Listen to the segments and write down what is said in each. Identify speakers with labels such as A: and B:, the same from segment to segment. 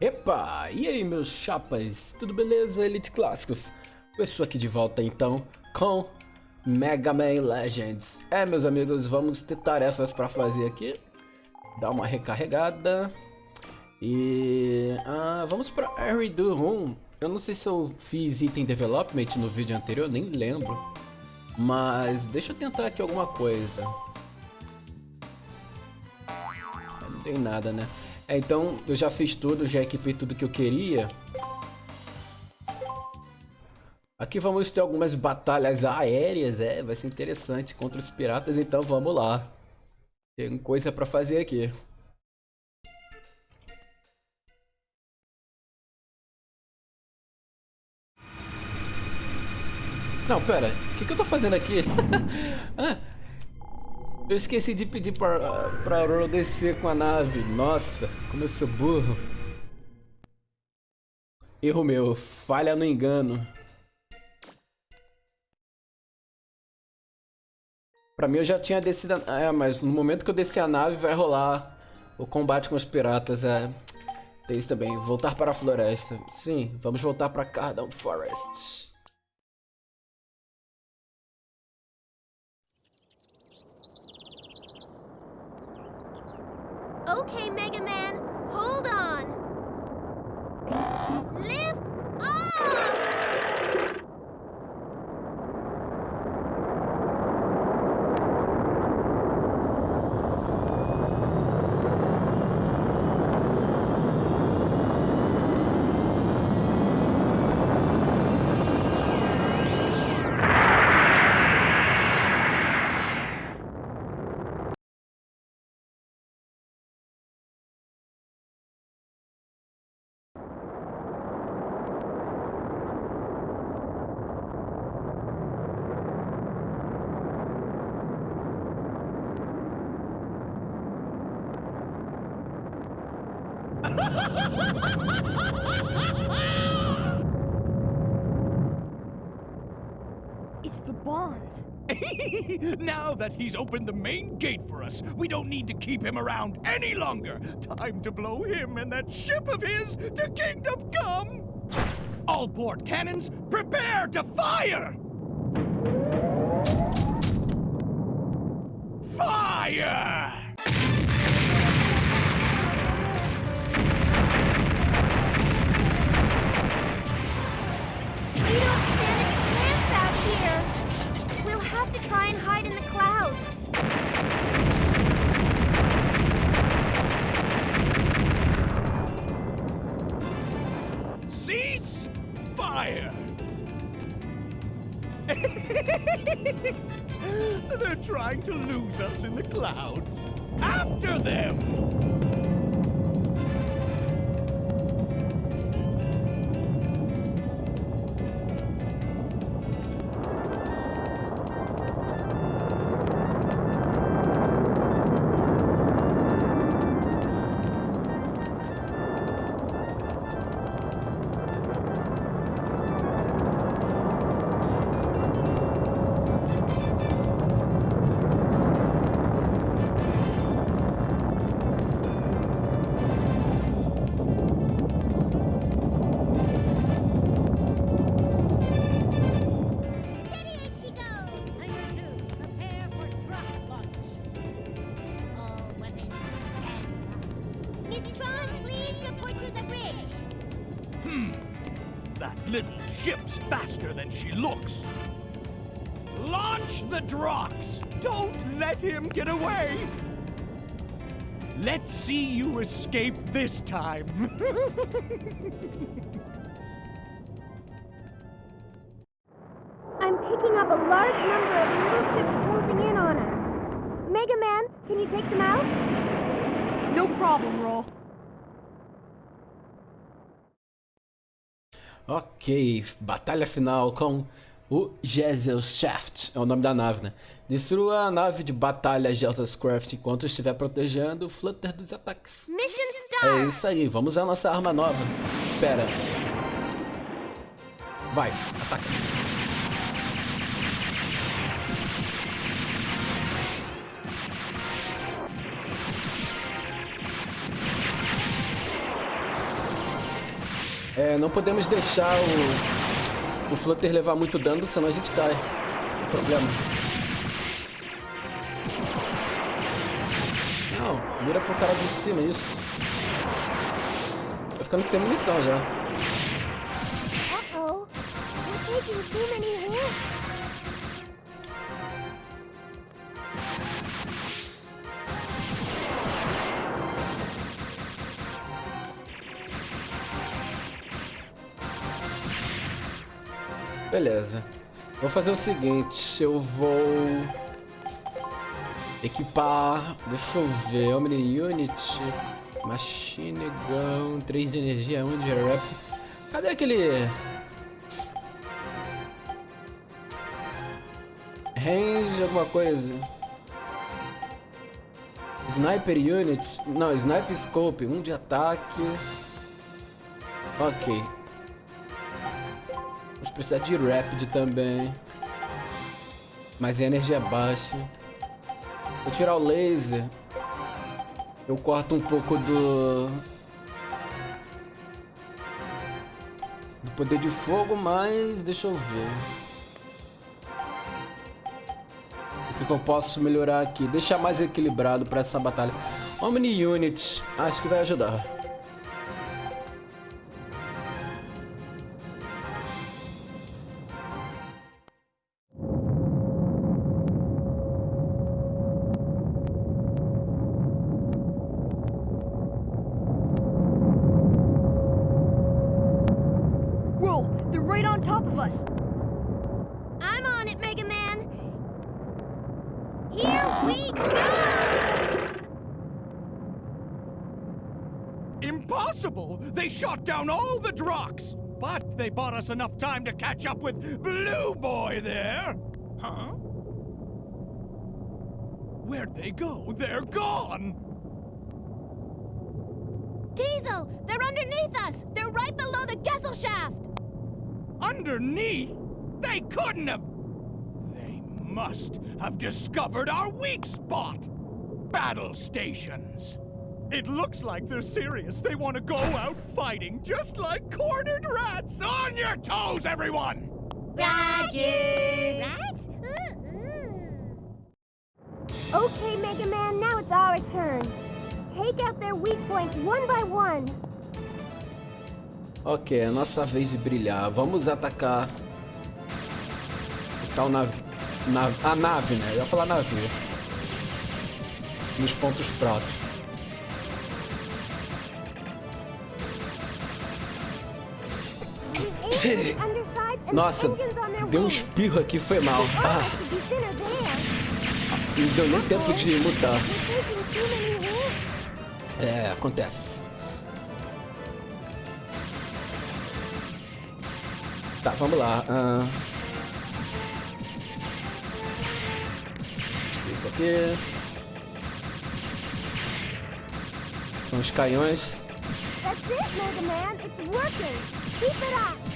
A: Epa! E aí meus chapas, tudo beleza Elite Clássicos? Estou aqui de volta então com Mega Man Legends. É meus amigos, vamos ter tarefas para fazer aqui. Dar uma recarregada. E... Ah, vamos para Harry do Room. Eu não sei se eu fiz item development no vídeo anterior, nem lembro. Mas deixa eu tentar aqui alguma coisa. Não tem nada né é, então, eu já fiz tudo, já equipei tudo que eu queria. Aqui vamos ter algumas batalhas aéreas, é, vai ser interessante contra os piratas, então vamos lá. Tem coisa pra fazer aqui. Não, pera, o que, que eu tô fazendo aqui? ah, eu esqueci de pedir pra, pra Ro descer com a nave. Nossa, como eu sou burro. Erro meu, falha no engano. Pra mim eu já tinha descido a... É, mas no momento que eu descer a nave vai rolar o combate com os piratas. É... Tem isso também, voltar para a floresta. Sim, vamos voltar para Cardon Forest.
B: Okay, Mega Man, hold on.
C: Bonds.
D: now that he's opened the main gate for us, we don't need to keep him around any longer. Time to blow him and that ship of his to Kingdom Come! All port cannons, prepare to fire! Fire!
B: We don't have to try and hide in the clouds.
D: Cease fire! They're trying to lose us in the clouds. After them!
B: Bridge.
D: That little ship's faster than she looks. Launch the Drox! Don't let him get away! Let's see you escape this time.
A: Ok, batalha final com o Shaft, é o nome da nave, né? Destrua a nave de batalha Craft enquanto estiver protegendo o Flutter dos ataques.
B: Mission
A: É isso aí, vamos usar nossa arma nova. Pera. Vai, ataca. É, não podemos deixar o, o Flutter levar muito dano, senão a gente cai. Problema. Não, mira pro cara de cima, isso. Tô ficando sem munição já.
B: Uh-oh. We're
A: Beleza. Vou fazer o seguinte, eu vou equipar, deixa eu ver, Omni Unit, Machine Gun, 3 de energia, 1 de rap. Cadê aquele range alguma coisa? Sniper Unit, não, Sniper Scope, 1 de ataque. OK. Vamos precisar de Rapid também. Mas a energia é baixa. Vou tirar o laser. Eu corto um pouco do... Do poder de fogo, mas deixa eu ver. O que, que eu posso melhorar aqui? Deixar mais equilibrado para essa batalha. Omni Unit, acho que vai ajudar.
D: But they bought us enough time to catch up with Blue Boy there! Huh? Where'd they go? They're gone!
B: Diesel, they're underneath us. They're right below the Gessel shaft.
D: Underneath? They couldn't have! They must have discovered our weak spot! Battle stations! It looks like they're serious. They want to go out fighting, just like cornered rats! On your toes, everyone!
B: Roger. Rats? Okay, Mega Man, now it's our turn. Take out their weak points one by one.
A: Ok, é a nossa vez de brilhar. Vamos atacar o tal navio. Na, a nave, né? Eu ia falar navio. Nos pontos fracos. Nossa, deu um espirro aqui, foi mal. Ah, não deu nem tempo de mutar. É, acontece. Tá, vamos lá. ah. Isso aqui. São os canhões.
B: That's it, Mega Man. It's working. Keep it up.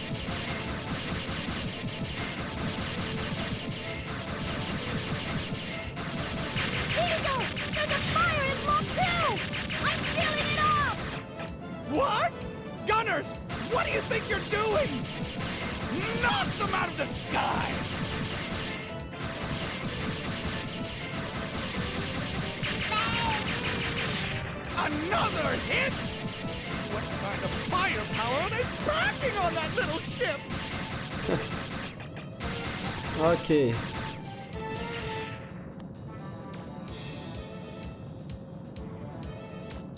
D: What do you think you're doing? Knock them out of the sky! Another hit? What kind of firepower are they packing on that little ship?
A: Ok.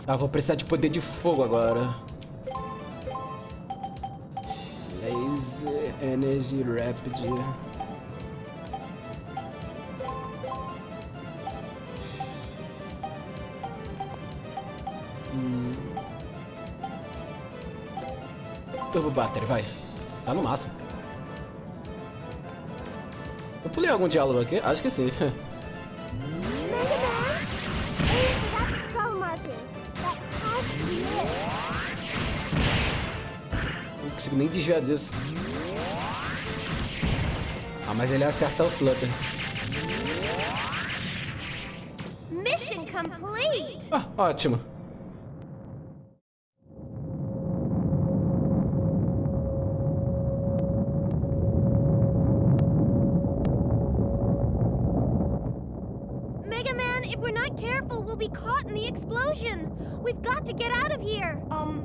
A: Ah, vou precisar de poder de fogo agora. Energy Rapid. Hum. Turbo Battery, vai. Tá no máximo. Eu pulei algum diálogo aqui? Acho que sim.
B: Mega Man? Aim
A: mas ele acerta o Flutter.
B: Mission complete!
A: Ah, ótimo.
B: Mega Man, if we're not careful, we'll be caught in the explosion. We've got to get out of here.
C: Um,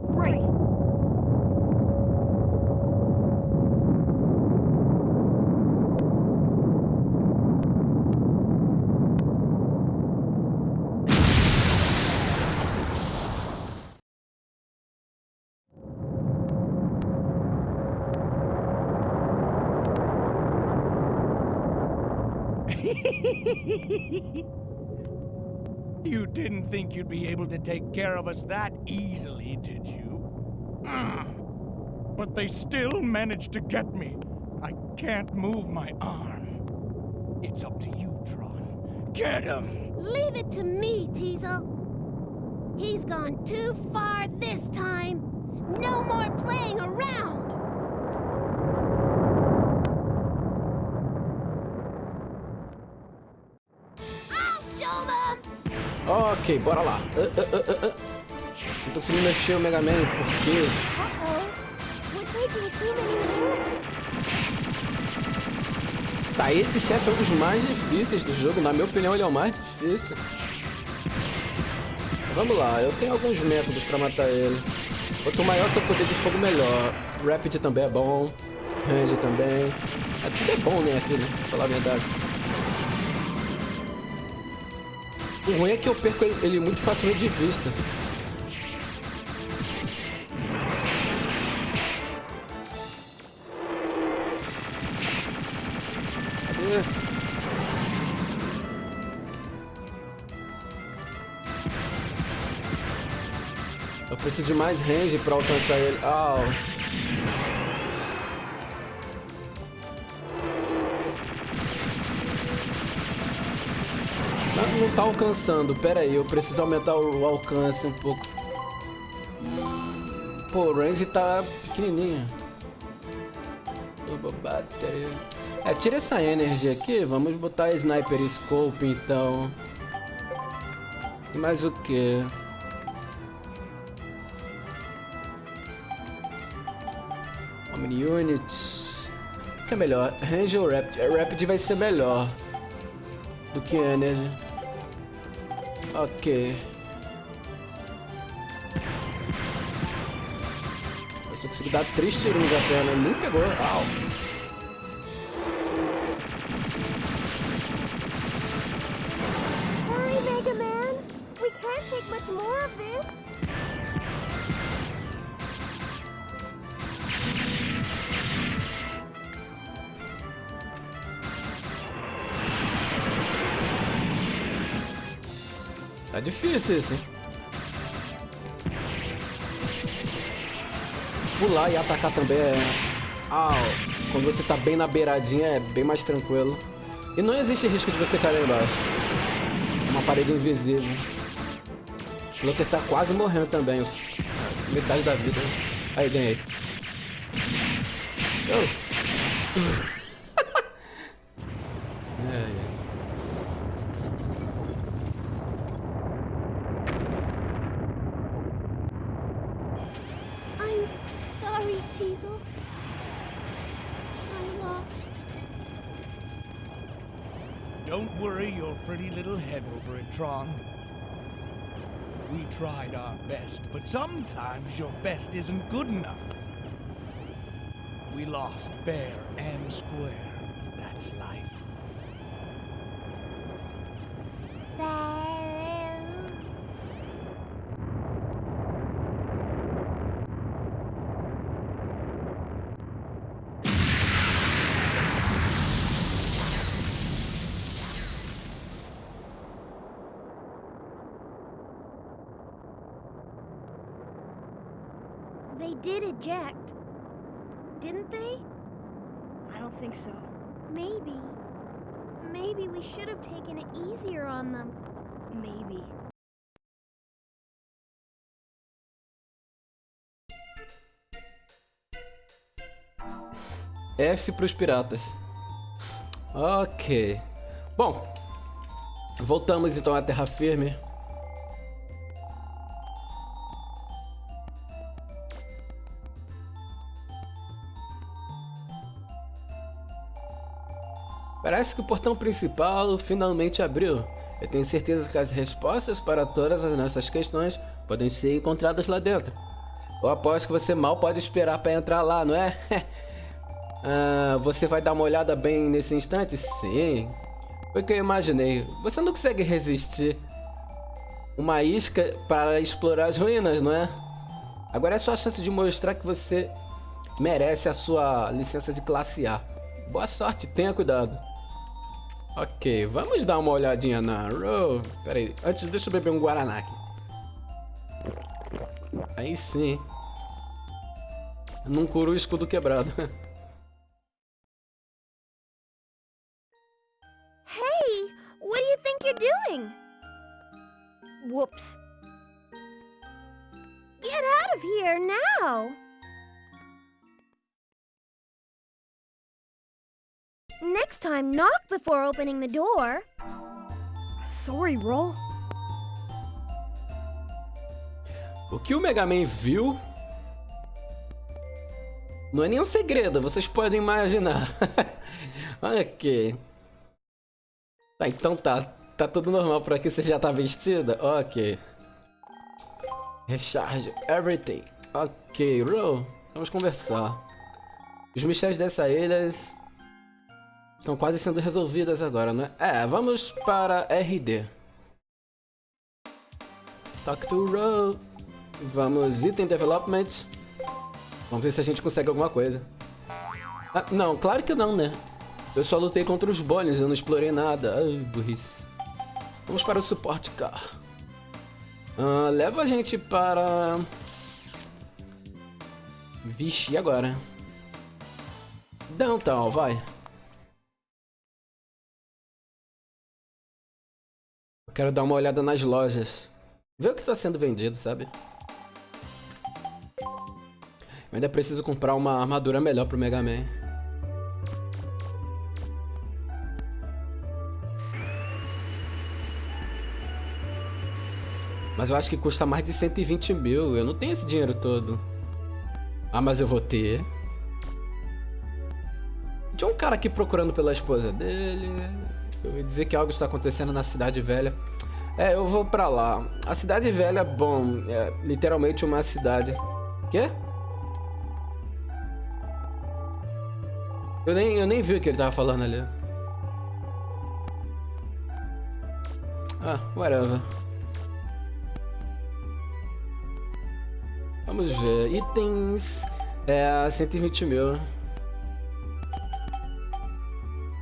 C: right.
D: Care of us that easily, did you? But they still managed to get me. I can't move my arm. It's up to you, Tron. Get him!
B: Leave it to me, Teasel. He's gone too far this time. No more playing around.
A: Ok, bora lá. Ah, ah, ah. Não tô conseguindo mexer o Mega Man
B: many moves.
A: Tá, esse chefe é um dos mais difíceis do jogo. Na minha opinião, ele é o mais difícil. Vamos lá, eu tenho alguns métodos pra matar ele. Quanto maior seu poder de fogo, melhor. Rapid também é bom. Range também. É, tudo é bom, né, aqui, né? Pra falar a verdade. O ruim é que eu perco ele, ele muito facilmente de vista. Eu preciso de mais range pra alcançar ele. Não, não tá alcançando. Pera aí, eu preciso aumentar o alcance um pouco. Pô, o range tá pequenininho. É, tira essa energia aqui. Vamos botar Sniper Scope, então. Mais o que? Omni Units. O que é melhor? Range ou Rapid? Rapid vai ser melhor do que Energy. Ok. Eu só consegui dar três tirinhos apenas. Nem pegou. Au. Tá difícil esse. Pular e atacar também é... Ah, quando você tá bem na beiradinha é bem mais tranquilo. E não existe risco de você cair lá embaixo. Uma parede invisível. O Flutter tá quase morrendo também. Metade da vida. Aí, ganhei. Oh.
D: Tried our best, but sometimes your best isn't good enough. We lost fair and square. That's life.
B: Did eject. Didn't they?
C: I don't think so.
B: Maybe. Maybe we should have taken it easier on them.
C: Maybe.
A: F pros piratas. Ok. Bom, voltamos então à terra firme. Parece que o portão principal finalmente abriu. Eu tenho certeza que as respostas para todas as nossas questões podem ser encontradas lá dentro. Eu aposto que você mal pode esperar para entrar lá, não é? ah, você vai dar uma olhada bem nesse instante? Sim. Foi o que eu imaginei. Você não consegue resistir uma isca para explorar as ruínas, não é? Agora é sua chance de mostrar que você merece a sua licença de classe A. Boa sorte, tenha cuidado. Ok, vamos dar uma olhadinha na Row. Pera aí, antes deixa eu beber um Guaraná aqui. Aí sim. Não cura o escudo quebrado.
B: Hey, what do you think you're doing?
C: Whoops.
B: Get out of here now! Next time, knock before opening the door.
C: Sorry, Roll.
A: O que o Mega Man viu não é nenhum segredo, vocês podem imaginar. ok. Tá, então tá. Tá tudo normal por aqui, você já tá vestida? Ok. Recharge everything. Ok, Ro, vamos conversar. Os mistérios dessa ilha estão quase sendo resolvidos agora, né? É, vamos para RD. Talk to Ro. Vamos, item development. Vamos ver se a gente consegue alguma coisa. Ah, não, claro que não, né? Eu só lutei contra os bones, eu não explorei nada. Ai, burrice. Vamos para o suporte car. Ah, leva a gente para... Vixe, e agora? Downtown, vai. Eu quero dar uma olhada nas lojas. Ver o que está sendo vendido, sabe? Eu ainda preciso comprar uma armadura melhor pro Mega Man. Mas eu acho que custa mais de 120 mil. Eu não tenho esse dinheiro todo. Ah, mas eu vou ter. Tinha um cara aqui procurando pela esposa dele. Eu ia dizer que algo está acontecendo na cidade velha. É, eu vou pra lá. A cidade velha, bom, é literalmente uma cidade. Quê? Eu nem, eu nem vi o que ele tava falando ali. Ah, whatever. Vamos ver. Itens. É, 120 mil.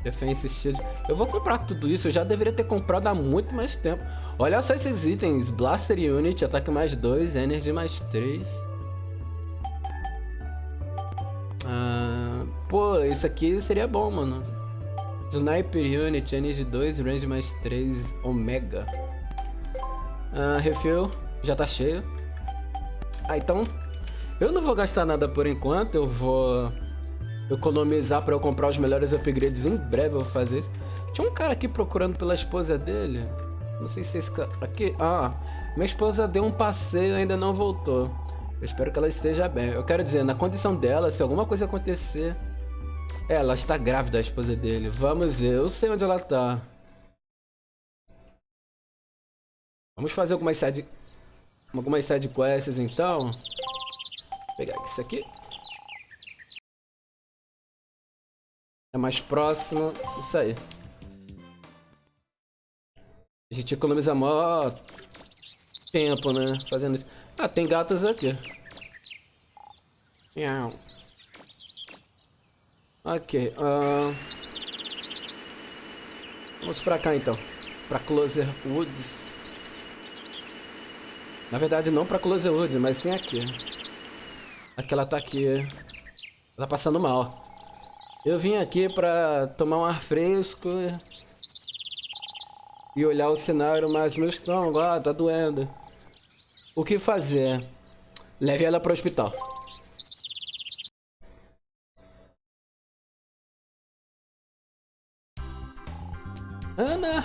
A: Defense Shield. Eu vou comprar tudo isso. Eu já deveria ter comprado há muito mais tempo. Olha só esses itens. Blaster Unit, ataque mais 2, Energy mais 3. Pô, isso aqui seria bom, mano. Sniper Unit, Energy 2, Range mais 3, Omega. Ah, refill, já tá cheio. Ah, então... Eu não vou gastar nada por enquanto, eu vou economizar pra eu comprar os melhores upgrades em breve, eu vou fazer isso. Tinha um cara aqui procurando pela esposa dele. Não sei se esse cara... Aqui... Ah, minha esposa deu um passeio e ainda não voltou. Eu espero que ela esteja bem. Eu quero dizer, na condição dela, se alguma coisa acontecer... É, ela está grávida, a esposa dele. Vamos ver, eu sei onde ela está. Vamos fazer algumas side... Algumas side quests, então. Vou pegar isso aqui. É mais próximo. Isso aí. A gente economiza maior tempo, né? Fazendo isso. Ah, tem gatos aqui. Miau. Ok. Uh... Vamos pra cá então. Pra Closer Woods. Na verdade não pra Closer Woods, mas sim aqui. Aqui ela tá aqui. Ela tá passando mal. Eu vim aqui pra tomar um ar fresco. E olhar o cenário, mas meu estômago, ah, tá doendo. O que fazer? Leve ela pro hospital. Ana,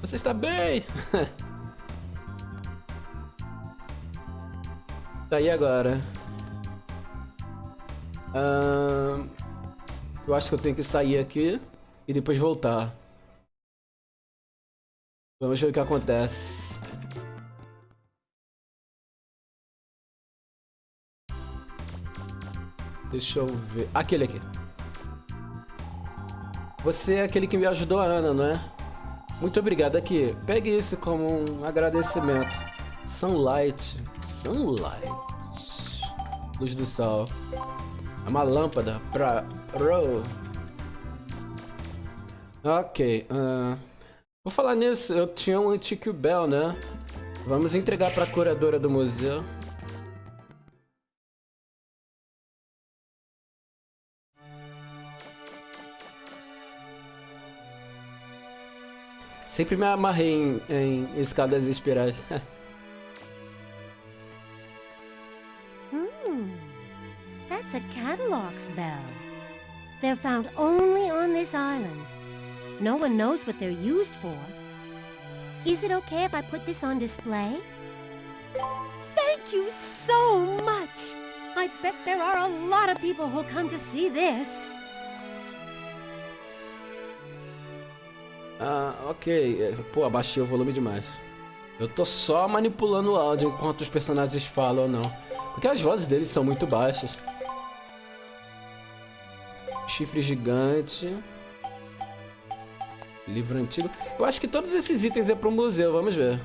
A: você está bem? tá aí agora. Uh, eu acho que eu tenho que sair aqui e depois voltar. Vamos ver o que acontece. Deixa eu ver. Aquele aqui. Você é aquele que me ajudou a Ana, não é? Muito obrigado. Aqui, pegue isso como um agradecimento. Sunlight. Sunlight. Luz do sol. É uma lâmpada pra... Ro. Ok. Uh... Vou falar nisso. Eu tinha um antigo Bell, né? Vamos entregar pra curadora do museu. Sempre me amarrei em, em escadas espirais.
B: Hmm. That's a catalog's bell. They're found only on this island. No one knows what they're used for. Is it okay if I put this on display?
C: Thank you so much! I bet there are a lot of people who'll come to see this.
A: Ah, ok. Pô, abaixei o volume demais. Eu tô só manipulando o áudio enquanto os personagens falam ou não. Porque as vozes deles são muito baixas. Chifre gigante. Livro antigo. Eu acho que todos esses itens é pro museu, vamos ver.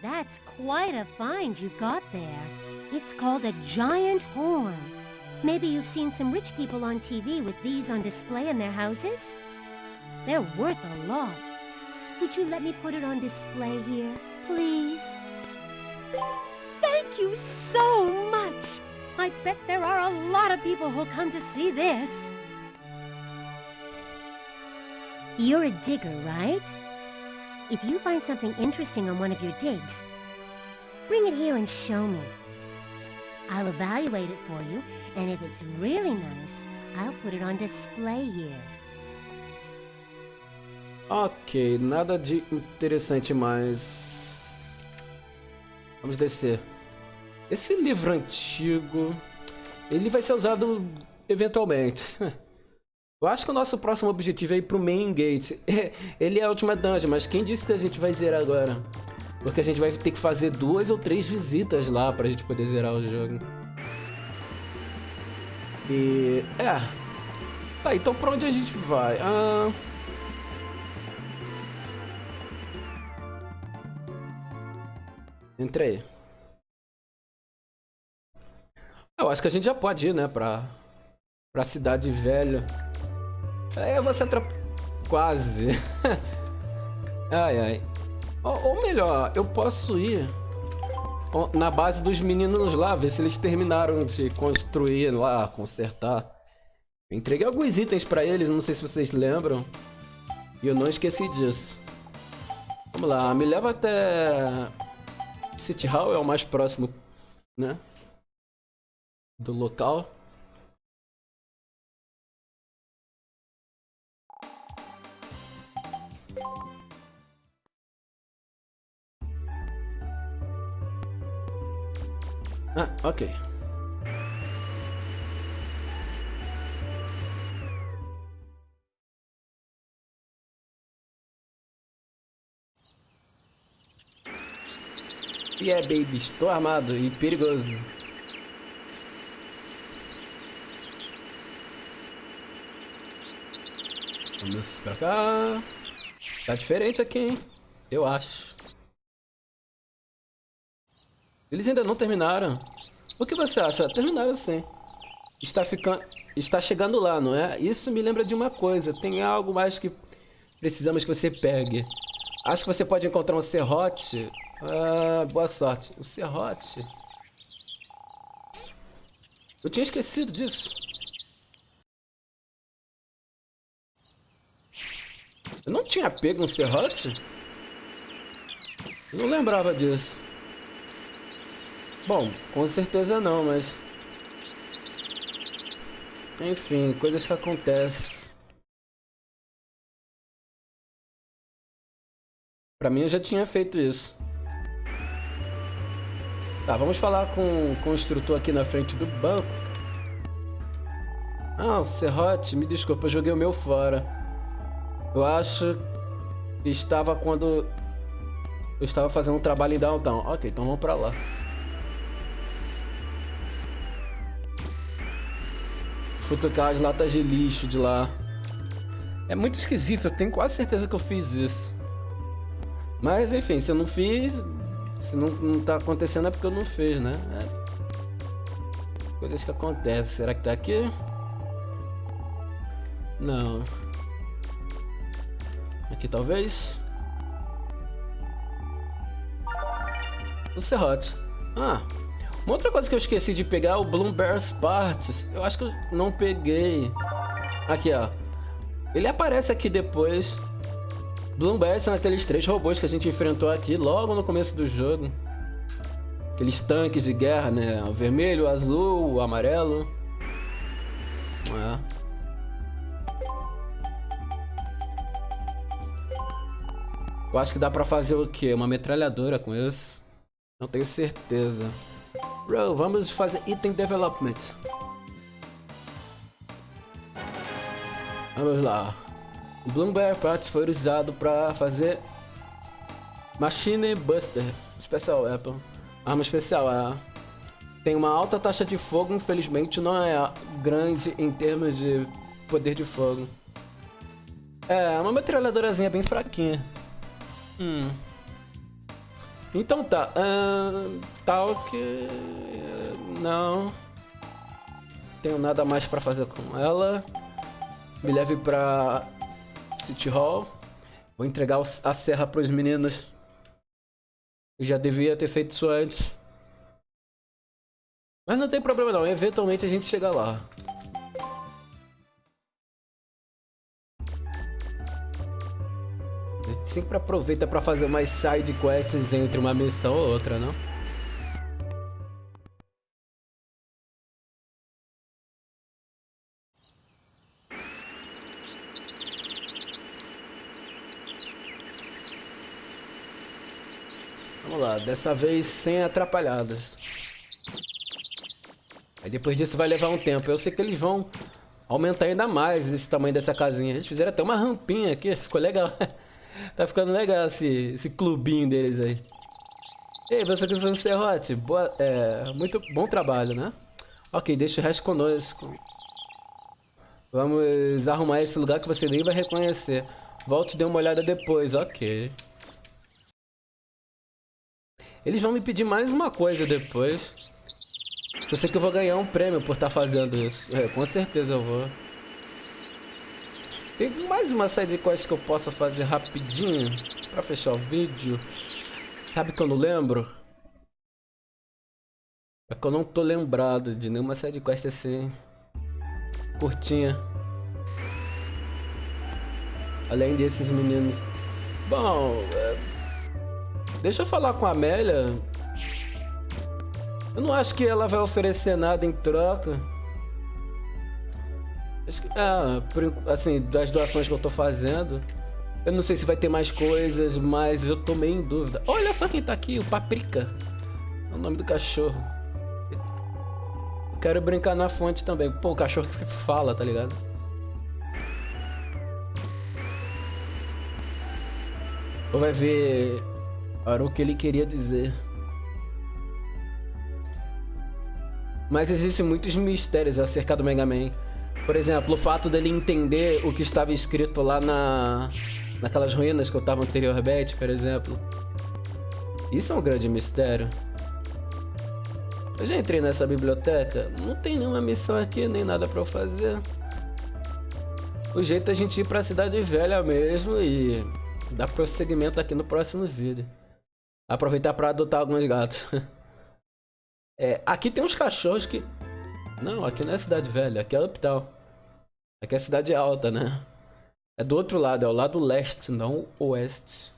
B: That's quite a find you've got there. It's called a giant horn. Maybe you've seen some rich people on TV with these on display in their houses? They're worth a lot. Would you let me put it on display here, please?
C: Thank you so much! I bet there are a lot of people who'll come to see this.
B: You're a digger, right? If you find something interesting on one of your digs, bring it here and show me. I'll evaluate it for you, and if it's really nice, I'll put it on display here.
A: Ok, nada de interessante mais. Vamos descer. Esse livro antigo, ele vai ser usado eventualmente. Eu acho que o nosso próximo objetivo é ir pro Main Gate. Ele é a última dungeon, mas quem disse que a gente vai zerar agora? Porque a gente vai ter que fazer duas ou três visitas lá pra gente poder zerar o jogo. E... É. Tá, então pra onde a gente vai? Ah... Entrei. Eu acho que a gente já pode ir, né, pra, pra cidade velha. É, você atrap... Quase. ai, ai. Ou, ou, melhor, eu posso ir na base dos meninos lá, ver se eles terminaram de construir lá, consertar. Eu entreguei alguns itens pra eles, não sei se vocês lembram. E eu não esqueci disso. Vamos lá, me leva até... City Hall é o mais próximo, né? Do local. Ah, ok. E é, baby, estou armado e perigoso. Vamos pra cá. Tá diferente aqui, hein? Eu acho. Eles ainda não terminaram. O que você acha? Terminaram sim. Está ficando... Está chegando lá, não é? Isso me lembra de uma coisa. Tem algo mais que precisamos que você pegue. Acho que você pode encontrar um serrote ah, boa sorte. O serrote. Eu tinha esquecido disso. Eu não tinha pego um serrote? Eu não lembrava disso. Bom, com certeza não, mas... Enfim, coisas que acontecem. Pra mim eu já tinha feito isso. Tá, vamos falar com, o instrutor aqui na frente do banco. Ah, o Serrote, me desculpa, eu joguei o meu fora. Eu acho estava quando eu estava fazendo um trabalho em downtown. Ok, então vamos pra lá. Futucar as latas de lixo de lá. É muito esquisito, eu tenho quase certeza que eu fiz isso. Mas enfim, se eu não fiz, se não, não tá acontecendo é porque eu não fiz, né? É. Coisas que acontecem. Será que tá aqui? Não. Aqui talvez. O serrote. Ah, uma outra coisa que eu esqueci de pegar é o Bloomberg's Parts. Eu acho que eu não peguei. Aqui, ó. Ele aparece aqui depois. Bloomberg são aqueles três robôs que a gente enfrentou aqui logo no começo do jogo. Aqueles tanques de guerra, né? O vermelho, o azul, o amarelo. É. Eu acho que dá pra fazer o quê? Uma metralhadora com isso? Não tenho certeza. Bro, vamos fazer item development. Vamos lá. O Bloomberg Parts foi usado para fazer Machine Buster Special Weapon. Arma especial, é. Tem uma alta taxa de fogo, infelizmente não é grande em termos de poder de fogo. É, uma metralhadorazinha bem fraquinha. Hum. Então tá. Uh, tal que. Não. Tenho nada mais pra fazer com ela. Me leve pra City Hall. Vou entregar a serra pros meninos. Eu já devia ter feito isso antes. Mas não tem problema não. Eventualmente a gente chega lá. Sempre aproveita para fazer mais side quests entre uma missão ou outra, não? Vamos lá, dessa vez sem atrapalhadas. Aí depois disso vai levar um tempo. Eu sei que eles vão aumentar ainda mais esse tamanho dessa casinha. Eles fizeram até uma rampinha aqui, ficou legal. Tá ficando legal esse, esse clubinho deles aí. Ei, você que um serrote, boa, é, muito bom trabalho, né? Ok, deixa o resto conosco. Vamos arrumar esse lugar que você nem vai reconhecer. Volte e dê uma olhada depois, ok. Eles vão me pedir mais uma coisa depois. Eu sei que eu vou ganhar um prêmio por estar tá fazendo isso. É, com certeza eu vou. Tem mais uma side quest que eu possa fazer rapidinho pra fechar o vídeo. Sabe que eu não lembro? É que eu não tô lembrado de nenhuma side quest assim. Curtinha. Além desses meninos. Bom, é... deixa eu falar com a Amélia. Eu não acho que ela vai oferecer nada em troca. É, assim, das doações que eu tô fazendo. Eu não sei se vai ter mais coisas, mas eu tô meio em dúvida. Olha só quem tá aqui, o Paprika. É o nome do cachorro. Eu quero brincar na fonte também. Pô, o cachorro que fala, tá ligado? Ou vai ver era o que ele queria dizer. Mas existem muitos mistérios acerca do Mega Man. Por exemplo, o fato dele entender o que estava escrito lá na naquelas ruínas que eu estava anteriormente, por exemplo. Isso é um grande mistério. Eu já entrei nessa biblioteca, não tem nenhuma missão aqui, nem nada para eu fazer. O jeito é a gente ir para a cidade velha mesmo e dar prosseguimento aqui no próximo vídeo. Aproveitar para adotar alguns gatos. É, aqui tem uns cachorros que não, aqui não é cidade velha, aqui é Uptown. Aqui é cidade alta, né? É do outro lado, é o lado leste, não oeste.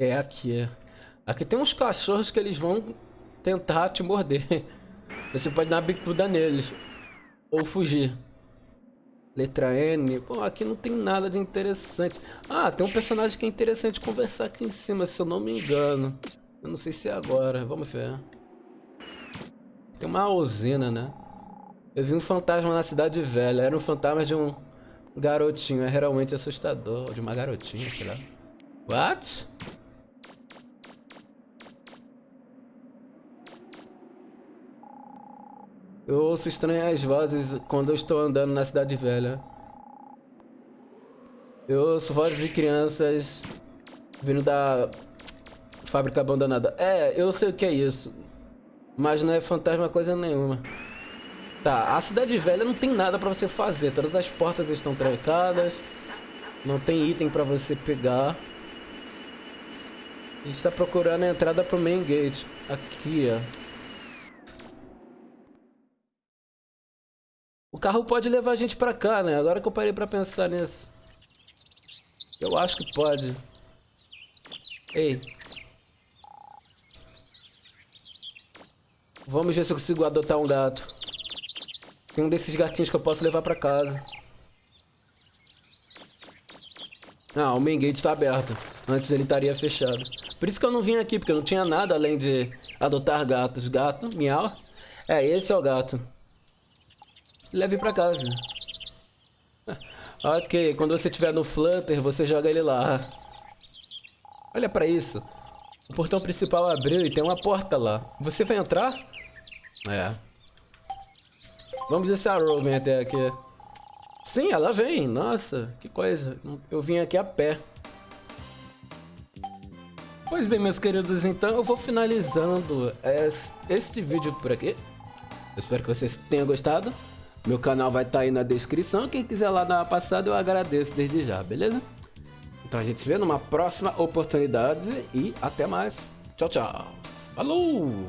A: É aqui. Aqui tem uns cachorros que eles vão tentar te morder. Você pode dar bicuda neles. Ou fugir. Letra N. Pô, aqui não tem nada de interessante. Ah, tem um personagem que é interessante conversar aqui em cima, se eu não me engano. Eu não sei se é agora. Vamos ver. Tem uma usina, né? Eu vi um fantasma na cidade velha. Era um fantasma de um garotinho. É realmente assustador. De uma garotinha, sei lá. What? Eu ouço estranhas vozes quando eu estou andando na cidade velha. Eu ouço vozes de crianças vindo da fábrica abandonada. É, eu sei o que é isso. Mas não é fantasma coisa nenhuma. Tá, a cidade velha não tem nada pra você fazer. Todas as portas estão trancadas. Não tem item pra você pegar. A gente tá procurando a entrada pro main gate. Aqui, ó. Carro pode levar a gente pra cá, né? Agora que eu parei pra pensar nisso. Eu acho que pode. Ei. Vamos ver se eu consigo adotar um gato. Tem um desses gatinhos que eu posso levar pra casa. Ah, o main gate tá aberto. Antes ele estaria fechado. Por isso que eu não vim aqui, porque eu não tinha nada além de adotar gatos. Gato, miau. É, esse é o gato. Leve pra casa. Ok, quando você estiver no Flutter, você joga ele lá. Olha pra isso. O portão principal abriu e tem uma porta lá. Você vai entrar? É. Vamos ver se a Ro vem até aqui. Sim, ela vem. Nossa, que coisa. Eu vim aqui a pé. Pois bem, meus queridos, então eu vou finalizando este vídeo por aqui. Eu espero que vocês tenham gostado. Meu canal vai estar tá aí na descrição. Quem quiser lá dar uma passada, eu agradeço desde já, beleza? Então a gente se vê numa próxima oportunidade e até mais. Tchau, tchau. Falou!